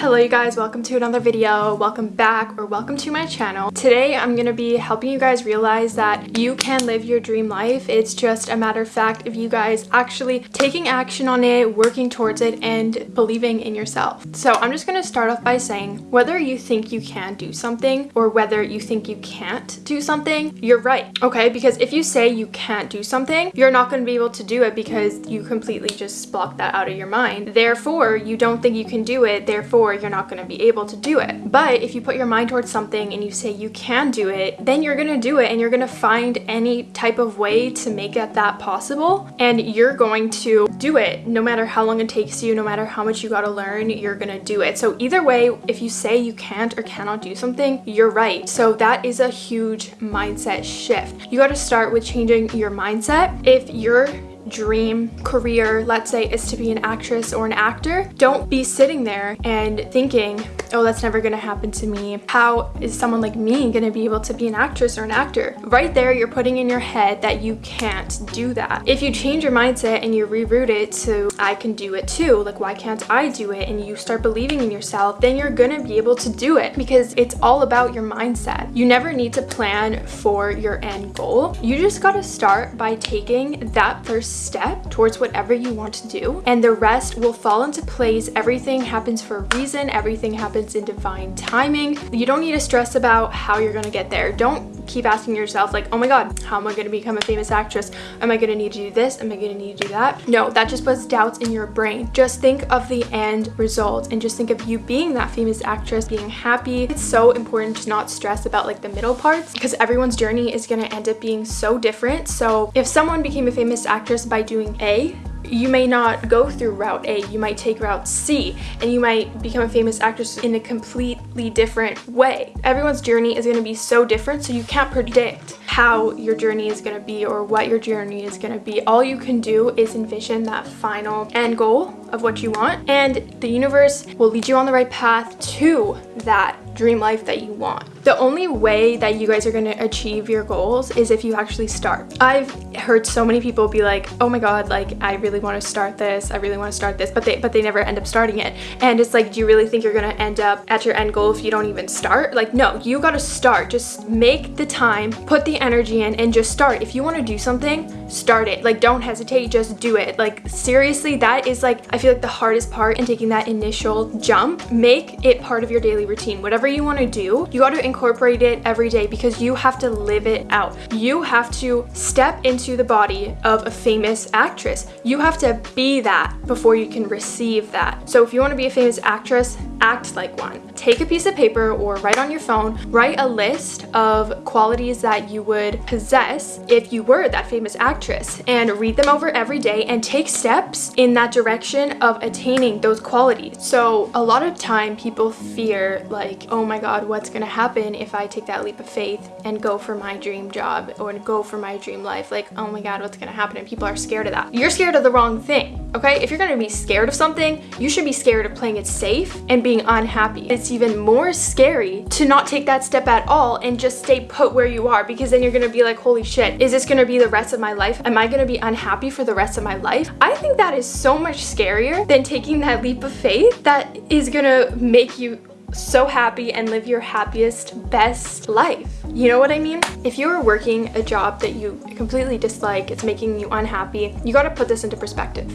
Hello you guys, welcome to another video, welcome back or welcome to my channel. Today I'm going to be helping you guys realize that you can live your dream life. It's just a matter of fact of you guys actually taking action on it, working towards it, and believing in yourself. So I'm just going to start off by saying whether you think you can do something or whether you think you can't do something, you're right, okay? Because if you say you can't do something, you're not going to be able to do it because you completely just block that out of your mind. Therefore, you don't think you can do it, therefore you're not going to be able to do it. But if you put your mind towards something and you say you can do it, then you're going to do it and you're going to find any type of way to make it that possible and you're going to do it no matter how long it takes you, no matter how much you got to learn, you're going to do it. So either way, if you say you can't or cannot do something, you're right. So that is a huge mindset shift. You got to start with changing your mindset. If you're dream career, let's say, is to be an actress or an actor, don't be sitting there and thinking, oh, that's never gonna happen to me. How is someone like me gonna be able to be an actress or an actor? Right there, you're putting in your head that you can't do that. If you change your mindset and you reroute it to, I can do it too, like why can't I do it? And you start believing in yourself, then you're gonna be able to do it because it's all about your mindset. You never need to plan for your end goal. You just gotta start by taking that first step towards whatever you want to do and the rest will fall into place. Everything happens for a reason. Everything happens happens in divine timing. You don't need to stress about how you're gonna get there. Don't keep asking yourself like, oh my god, how am I gonna become a famous actress? Am I gonna need to do this? Am I gonna need to do that? No, that just puts doubts in your brain. Just think of the end result and just think of you being that famous actress, being happy. It's so important to not stress about like the middle parts because everyone's journey is gonna end up being so different. So if someone became a famous actress by doing A, you may not go through route A, you might take route C, and you might become a famous actress in a completely different way. Everyone's journey is gonna be so different, so you can't predict how your journey is gonna be or what your journey is gonna be. All you can do is envision that final end goal of what you want, and the universe will lead you on the right path to that dream life that you want. The only way that you guys are going to achieve your goals is if you actually start. I've heard so many people be like, oh my god, like I really want to start this, I really want to start this, but they but they never end up starting it. And it's like, do you really think you're going to end up at your end goal if you don't even start? Like, no, you got to start. Just make the time, put the energy in, and just start. If you want to do something, start it. Like, don't hesitate, just do it. Like, seriously, that is like, I feel like the hardest part in taking that initial jump. Make it part of your daily routine. Whatever you want to do, you got to incorporate it every day because you have to live it out. You have to step into the body of a famous actress. You have to be that before you can receive that. So if you want to be a famous actress, act like one. Take a piece of paper or write on your phone, write a list of qualities that you would possess if you were that famous actress and read them over every day and take steps in that direction of attaining those qualities. So a lot of time people fear like, oh my god, what's gonna happen if I take that leap of faith and go for my dream job or go for my dream life? Like, oh my god, what's gonna happen? And people are scared of that. You're scared of the wrong thing, okay? If you're gonna be scared of something, you should be scared of playing it safe and being unhappy. It's even more scary to not take that step at all and just stay put where you are because then you're gonna be like, holy shit, is this gonna be the rest of my life? Am I gonna be unhappy for the rest of my life? I think that is so much scarier than taking that leap of faith that is gonna make you so happy and live your happiest, best life. You know what I mean? If you're working a job that you completely dislike, it's making you unhappy, you gotta put this into perspective.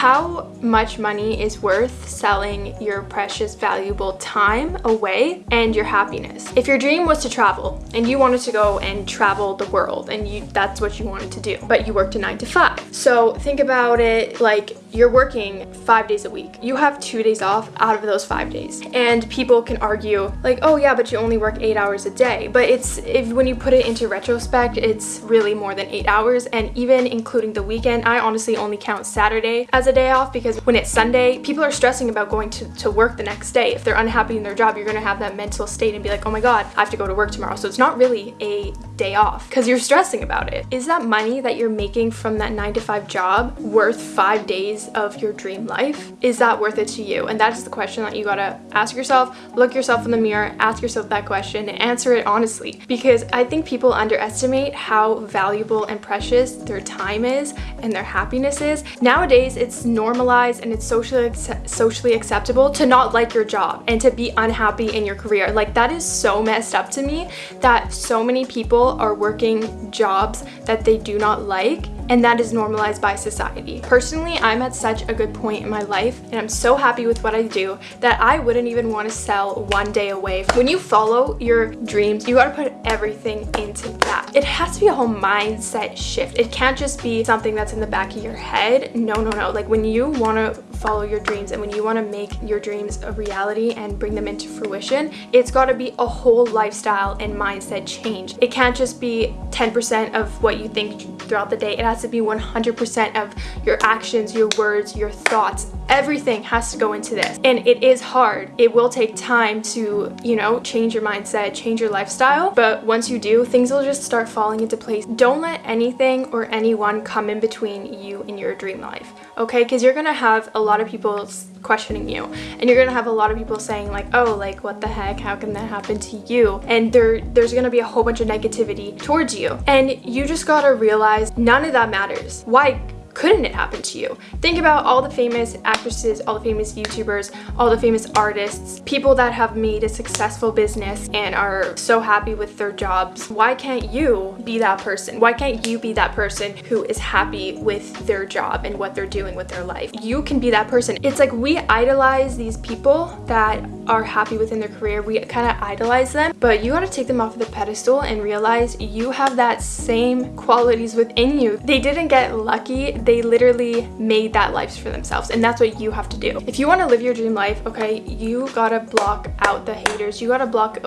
How much money is worth selling your precious, valuable time away and your happiness? If your dream was to travel and you wanted to go and travel the world and you that's what you wanted to do, but you worked a nine to five. So think about it like you're working five days a week. You have two days off out of those five days. And people can argue like, oh yeah, but you only work eight hours a day. But it's if when you put it into retrospect, it's really more than eight hours. And even including the weekend, I honestly only count Saturday as a day off because when it's Sunday, people are stressing about going to, to work the next day. If they're unhappy in their job, you're gonna have that mental state and be like, oh my God, I have to go to work tomorrow. So it's not really a day off because you're stressing about it. Is that money that you're making from that nine nine to five job worth five days of your dream life? Is that worth it to you? And that's the question that you gotta ask yourself, look yourself in the mirror, ask yourself that question and answer it honestly. Because I think people underestimate how valuable and precious their time is and their happiness is. Nowadays, it's normalized and it's socially, socially acceptable to not like your job and to be unhappy in your career. Like that is so messed up to me that so many people are working jobs that they do not like and that is normalized by society. Personally, I'm at such a good point in my life and I'm so happy with what I do that I wouldn't even want to sell one day away. When you follow your dreams, you gotta put everything into that. It has to be a whole mindset shift. It can't just be something that's in the back of your head. No, no, no. Like when you want to follow your dreams and when you want to make your dreams a reality and bring them into fruition, it's got to be a whole lifestyle and mindset change. It can't just be 10% of what you think throughout the day. It has to be 100% of your actions, your words, your thoughts. Everything has to go into this. And it is hard. It will take time to, you know, change your mindset, change your lifestyle. But once you do, things will just start falling into place. Don't let anything or anyone come in between you and your dream life, okay? Because you're gonna have a lot of people questioning you and you're gonna have a lot of people saying like oh like what the heck how can that happen to you and there there's gonna be a whole bunch of negativity towards you and you just gotta realize none of that matters why couldn't it happen to you? Think about all the famous actresses, all the famous YouTubers, all the famous artists, people that have made a successful business and are so happy with their jobs. Why can't you be that person? Why can't you be that person who is happy with their job and what they're doing with their life? You can be that person. It's like we idolize these people that are happy within their career. We kind of idolize them, but you got to take them off the pedestal and realize you have that same qualities within you. They didn't get lucky they literally made that life for themselves and that's what you have to do. If you want to live your dream life, okay, you gotta block out the haters. You gotta block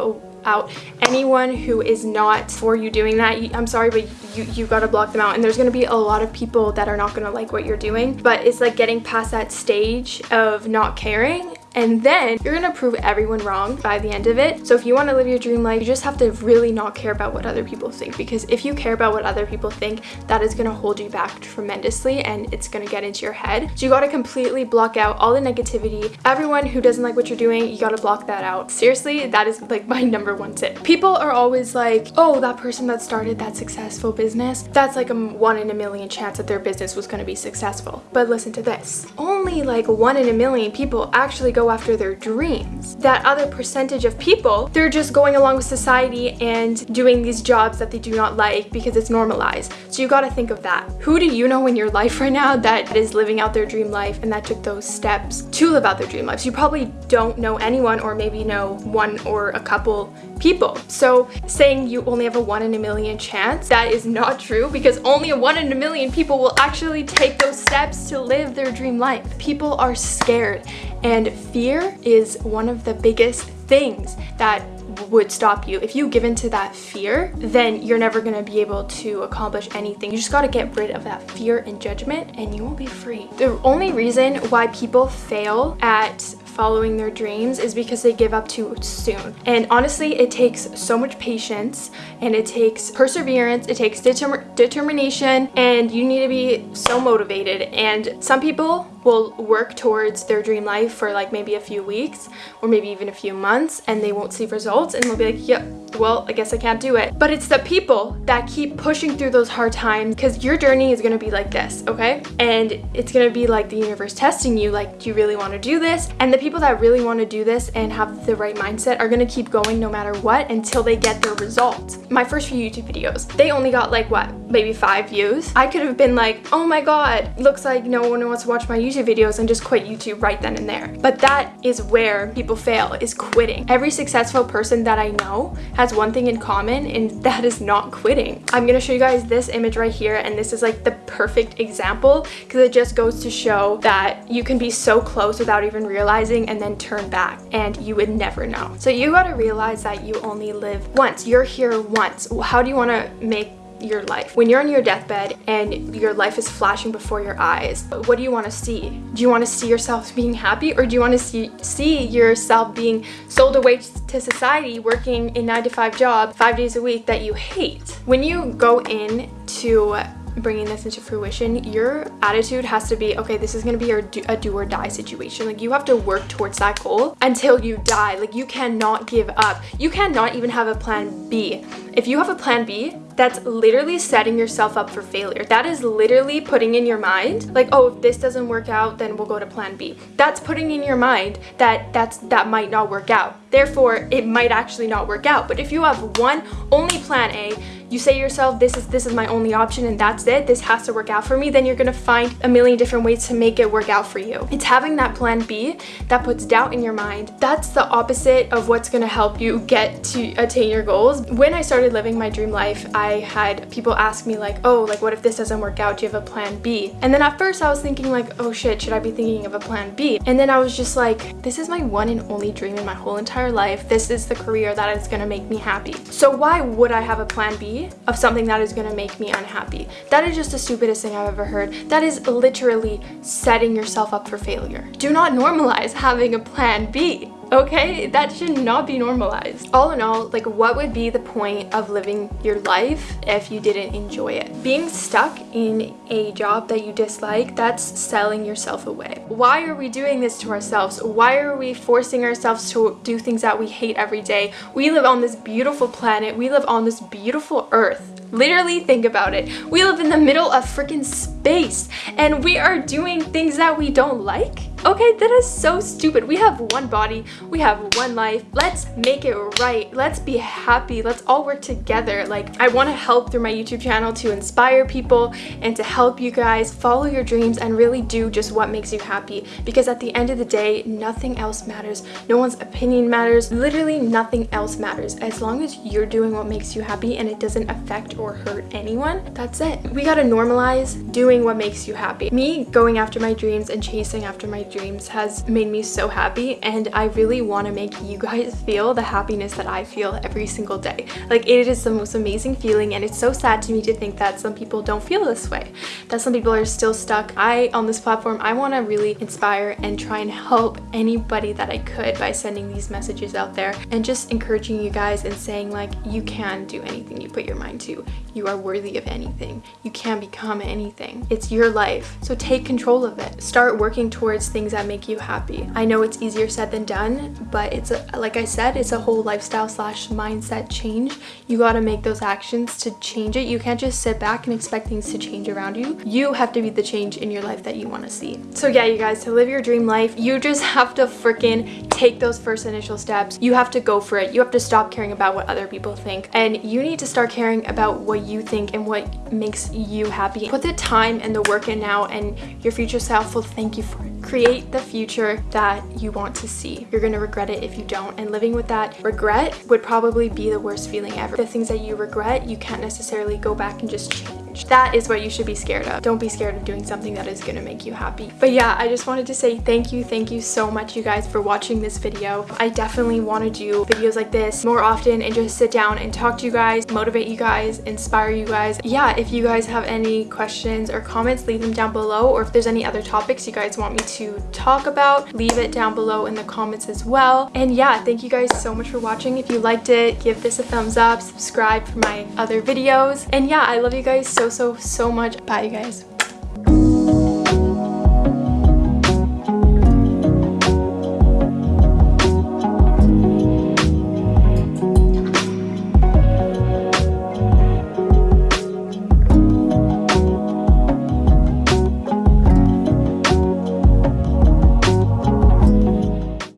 out anyone who is not for you doing that i'm sorry but you you gotta block them out and there's gonna be a lot of people that are not gonna like what you're doing but it's like getting past that stage of not caring and then you're gonna prove everyone wrong by the end of it. So if you wanna live your dream life, you just have to really not care about what other people think because if you care about what other people think, that is gonna hold you back tremendously and it's gonna get into your head. So you gotta completely block out all the negativity. Everyone who doesn't like what you're doing, you gotta block that out. Seriously, that is like my number one tip. People are always like, oh, that person that started that successful business, that's like a one in a million chance that their business was gonna be successful. But listen to this. Only like one in a million people actually go after their dreams. That other percentage of people, they're just going along with society and doing these jobs that they do not like because it's normalized. So you gotta think of that. Who do you know in your life right now that is living out their dream life and that took those steps to live out their dream lives? You probably don't know anyone or maybe know one or a couple people. So saying you only have a one in a million chance, that is not true because only a one in a million people will actually take those steps to live their dream life. People are scared and fear is one of the biggest things that would stop you. If you give into that fear, then you're never going to be able to accomplish anything. You just got to get rid of that fear and judgment and you will be free. The only reason why people fail at following their dreams is because they give up too soon. And honestly, it takes so much patience and it takes perseverance, it takes determ determination, and you need to be so motivated. And some people will work towards their dream life for like maybe a few weeks or maybe even a few months and they won't see results and they'll be like, yep, well, I guess I can't do it. But it's the people that keep pushing through those hard times because your journey is gonna be like this, okay? And it's gonna be like the universe testing you, like, do you really wanna do this? And the people that really wanna do this and have the right mindset are gonna keep going no matter what until they get their results. My first few YouTube videos, they only got like what, maybe five views? I could have been like, oh my God, looks like no one wants to watch my YouTube videos and just quit YouTube right then and there. But that is where people fail, is quitting. Every successful person that I know has has one thing in common and that is not quitting. I'm gonna show you guys this image right here and this is like the perfect example because it just goes to show that you can be so close without even realizing and then turn back and you would never know. So you gotta realize that you only live once. You're here once. How do you wanna make your life. When you're on your deathbed and your life is flashing before your eyes, what do you want to see? Do you want to see yourself being happy or do you want to see, see yourself being sold away to society working a 9 to 5 job 5 days a week that you hate? When you go in to bringing this into fruition, your attitude has to be, okay, this is going to be a do, a do or die situation. Like you have to work towards that goal until you die. Like you cannot give up. You cannot even have a plan B. If you have a plan B, that's literally setting yourself up for failure. That is literally putting in your mind like, oh, if this doesn't work out, then we'll go to plan B. That's putting in your mind that that's that might not work out. Therefore, it might actually not work out. But if you have one only plan A, you say yourself, this is this is my only option and that's it. This has to work out for me. Then you're gonna find a million different ways to make it work out for you. It's having that plan B that puts doubt in your mind. That's the opposite of what's gonna help you get to attain your goals. When I started living my dream life, I had people ask me like, oh, like what if this doesn't work out? Do you have a plan B? And then at first I was thinking like, oh shit, should I be thinking of a plan B? And then I was just like, this is my one and only dream in my whole entire life. This is the career that is gonna make me happy. So why would I have a plan B of something that is going to make me unhappy. That is just the stupidest thing I've ever heard. That is literally setting yourself up for failure. Do not normalize having a plan B okay that should not be normalized. All in all like what would be the point of living your life if you didn't enjoy it? Being stuck in a job that you dislike that's selling yourself away. Why are we doing this to ourselves? Why are we forcing ourselves to do things that we hate every day? We live on this beautiful planet. We live on this beautiful earth. Literally think about it. We live in the middle of freaking space and we are doing things that we don't like? Okay, that is so stupid. We have one body, we have one life. Let's make it right. Let's be happy. Let's all work together. Like, I want to help through my YouTube channel to inspire people and to help you guys follow your dreams and really do just what makes you happy. Because at the end of the day, nothing else matters. No one's opinion matters. Literally nothing else matters. As long as you're doing what makes you happy and it doesn't affect or hurt anyone, that's it. We gotta normalize doing what makes you happy. Me going after my dreams and chasing after my dreams has made me so happy and I really want to make you guys feel the happiness that I feel every single day. Like it is the most amazing feeling and it's so sad to me to think that some people don't feel this way. That some people are still stuck. I, on this platform, I want to really inspire and try and help anybody that I could by sending these messages out there and just encouraging you guys and saying like you can do anything you put your mind to. You are worthy of anything. You can become anything. It's your life. So take control of it. Start working towards things that make you happy. I know it's easier said than done, but it's a, like I said, it's a whole lifestyle slash mindset change. You got to make those actions to change it. You can't just sit back and expect things to change around you. You have to be the change in your life that you want to see. So yeah, you guys, to live your dream life, you just have to freaking take those first initial steps. You have to go for it. You have to stop caring about what other people think. And you need to start caring about what you think and what makes you happy. Put the time and the work in now and your future self will thank you for it. Create the future that you want to see. You're gonna regret it if you don't and living with that regret would probably be the worst feeling ever. The things that you regret, you can't necessarily go back and just change change. That is what you should be scared of. Don't be scared of doing something that is going to make you happy. But yeah, I just wanted to say thank you, thank you so much you guys for watching this video. I definitely want to do videos like this more often and just sit down and talk to you guys, motivate you guys, inspire you guys. Yeah, if you guys have any questions or comments, leave them down below. Or if there's any other topics you guys want me to talk about, leave it down below in the comments as well. And yeah, thank you guys so much for watching. If you liked it, give this a thumbs up, subscribe for my other videos. And yeah, I love you guys so so, so, so much. Bye, you guys.